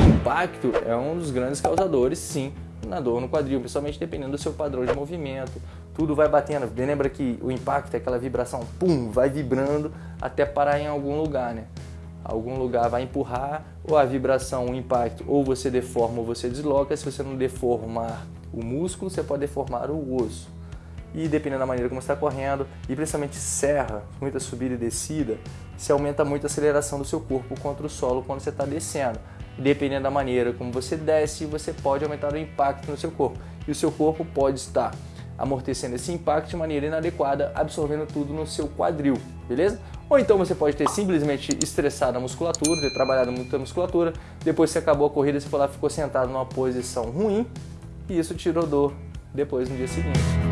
impacto é um dos grandes causadores, sim, na dor no quadril, principalmente dependendo do seu padrão de movimento. Tudo vai batendo. Lembra que o impacto é aquela vibração, pum, vai vibrando até parar em algum lugar, né? Algum lugar vai empurrar, ou a vibração, o impacto, ou você deforma ou você desloca. Se você não deformar o músculo, você pode deformar o osso. E dependendo da maneira como você está correndo, e principalmente serra, muita subida e descida, se aumenta muito a aceleração do seu corpo contra o solo quando você está descendo. E dependendo da maneira como você desce, você pode aumentar o impacto no seu corpo. E o seu corpo pode estar amortecendo esse impacto de maneira inadequada, absorvendo tudo no seu quadril, beleza? Ou então você pode ter simplesmente estressado a musculatura, ter trabalhado muito a musculatura, depois que acabou a corrida, você foi lá, ficou sentado numa posição ruim, e isso tirou dor depois no dia seguinte.